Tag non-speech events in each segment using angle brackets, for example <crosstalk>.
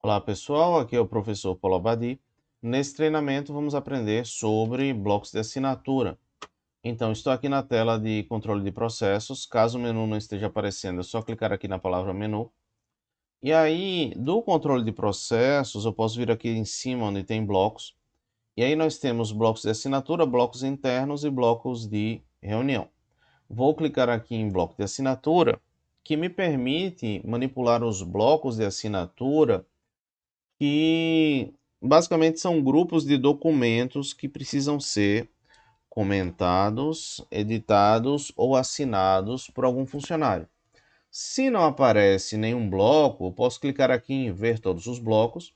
Olá pessoal, aqui é o professor Paulo Abadi. Nesse treinamento vamos aprender sobre blocos de assinatura. Então estou aqui na tela de controle de processos, caso o menu não esteja aparecendo é só clicar aqui na palavra menu. E aí do controle de processos eu posso vir aqui em cima onde tem blocos. E aí nós temos blocos de assinatura, blocos internos e blocos de reunião. Vou clicar aqui em bloco de assinatura, que me permite manipular os blocos de assinatura que basicamente são grupos de documentos que precisam ser comentados, editados ou assinados por algum funcionário. Se não aparece nenhum bloco, posso clicar aqui em ver todos os blocos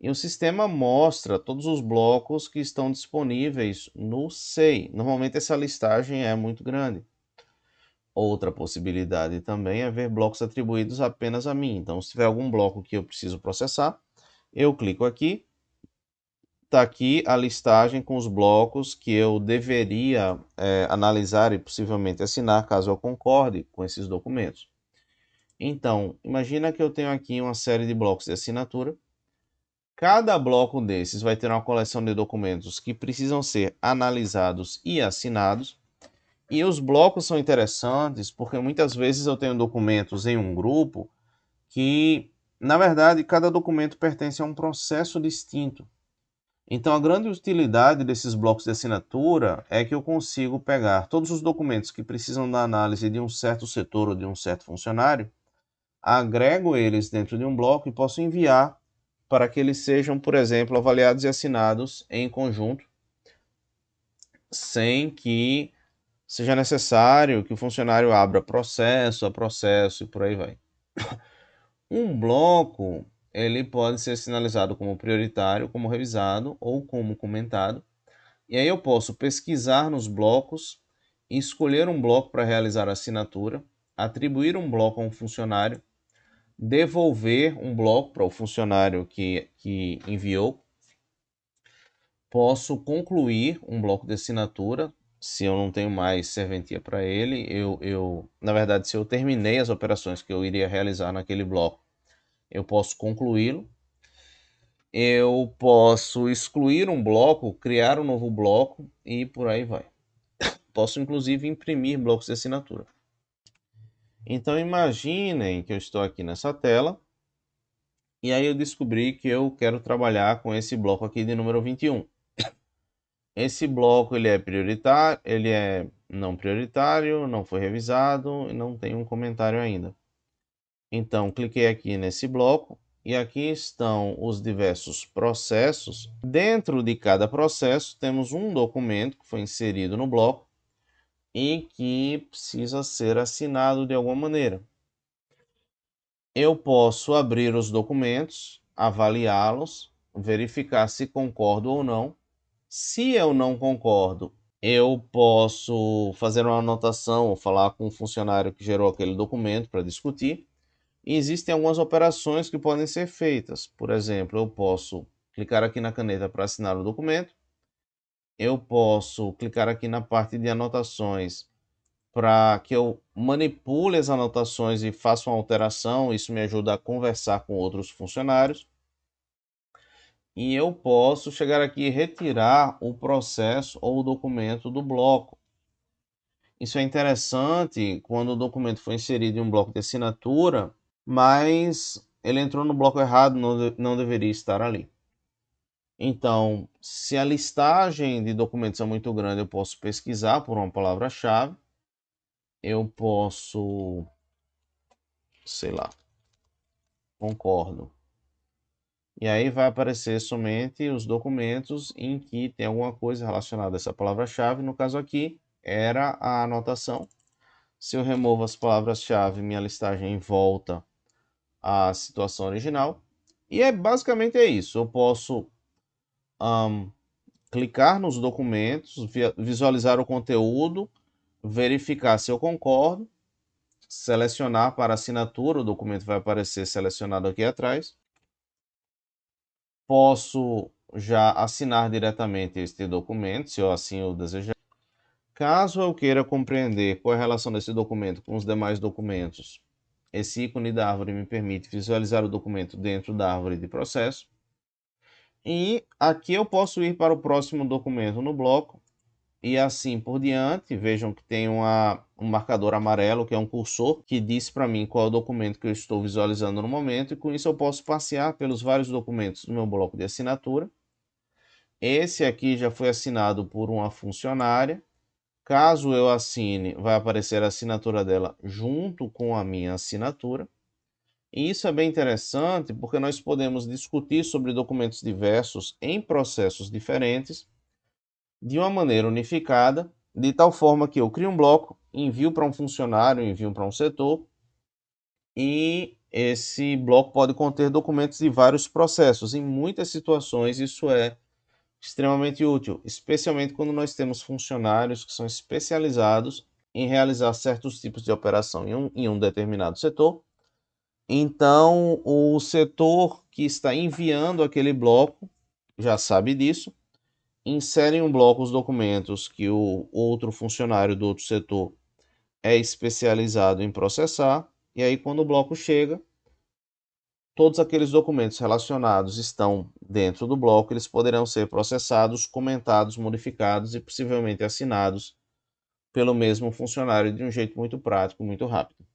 e o sistema mostra todos os blocos que estão disponíveis no SEI. Normalmente essa listagem é muito grande. Outra possibilidade também é ver blocos atribuídos apenas a mim. Então, se tiver algum bloco que eu preciso processar, eu clico aqui, está aqui a listagem com os blocos que eu deveria é, analisar e possivelmente assinar caso eu concorde com esses documentos. Então, imagina que eu tenho aqui uma série de blocos de assinatura. Cada bloco desses vai ter uma coleção de documentos que precisam ser analisados e assinados. E os blocos são interessantes porque muitas vezes eu tenho documentos em um grupo que na verdade, cada documento pertence a um processo distinto. Então, a grande utilidade desses blocos de assinatura é que eu consigo pegar todos os documentos que precisam da análise de um certo setor ou de um certo funcionário, agrego eles dentro de um bloco e posso enviar para que eles sejam, por exemplo, avaliados e assinados em conjunto, sem que seja necessário que o funcionário abra processo a processo e por aí vai. Um bloco ele pode ser sinalizado como prioritário, como revisado ou como comentado. E aí eu posso pesquisar nos blocos, escolher um bloco para realizar a assinatura, atribuir um bloco a um funcionário, devolver um bloco para o funcionário que, que enviou. Posso concluir um bloco de assinatura, se eu não tenho mais serventia para ele, eu, eu, na verdade, se eu terminei as operações que eu iria realizar naquele bloco, eu posso concluí-lo. Eu posso excluir um bloco, criar um novo bloco e por aí vai. <coughs> Posso inclusive imprimir blocos de assinatura. Então imaginem que eu estou aqui nessa tela e aí eu descobri que eu quero trabalhar com esse bloco aqui de número 21. Esse bloco ele é prioritário, ele é não prioritário, não foi revisado e não tem um comentário ainda. Então, cliquei aqui nesse bloco e aqui estão os diversos processos. Dentro de cada processo temos um documento que foi inserido no bloco e que precisa ser assinado de alguma maneira. Eu posso abrir os documentos, avaliá-los, verificar se concordo ou não se eu não concordo, eu posso fazer uma anotação ou falar com o funcionário que gerou aquele documento para discutir. E existem algumas operações que podem ser feitas. Por exemplo, eu posso clicar aqui na caneta para assinar o documento. Eu posso clicar aqui na parte de anotações para que eu manipule as anotações e faça uma alteração. Isso me ajuda a conversar com outros funcionários e eu posso chegar aqui e retirar o processo ou o documento do bloco. Isso é interessante quando o documento foi inserido em um bloco de assinatura, mas ele entrou no bloco errado, não, não deveria estar ali. Então, se a listagem de documentos é muito grande, eu posso pesquisar por uma palavra-chave. Eu posso, sei lá, concordo. E aí vai aparecer somente os documentos em que tem alguma coisa relacionada a essa palavra-chave. No caso aqui, era a anotação. Se eu removo as palavras-chave, minha listagem volta à situação original. E é basicamente é isso. Eu posso um, clicar nos documentos, visualizar o conteúdo, verificar se eu concordo, selecionar para assinatura, o documento vai aparecer selecionado aqui atrás posso já assinar diretamente este documento, se eu assim o desejar. Caso eu queira compreender qual é a relação desse documento com os demais documentos, Esse ícone da árvore me permite visualizar o documento dentro da árvore de processo. E aqui eu posso ir para o próximo documento no bloco e assim por diante. Vejam que tem uma, um marcador amarelo, que é um cursor, que diz para mim qual é o documento que eu estou visualizando no momento, e com isso eu posso passear pelos vários documentos do meu bloco de assinatura. Esse aqui já foi assinado por uma funcionária. Caso eu assine, vai aparecer a assinatura dela junto com a minha assinatura. E isso é bem interessante porque nós podemos discutir sobre documentos diversos em processos diferentes de uma maneira unificada, de tal forma que eu crio um bloco, envio para um funcionário, envio para um setor, e esse bloco pode conter documentos de vários processos. Em muitas situações isso é extremamente útil, especialmente quando nós temos funcionários que são especializados em realizar certos tipos de operação em um, em um determinado setor. Então, o setor que está enviando aquele bloco já sabe disso insere em um bloco os documentos que o outro funcionário do outro setor é especializado em processar, e aí quando o bloco chega, todos aqueles documentos relacionados estão dentro do bloco, eles poderão ser processados, comentados, modificados e possivelmente assinados pelo mesmo funcionário de um jeito muito prático, muito rápido.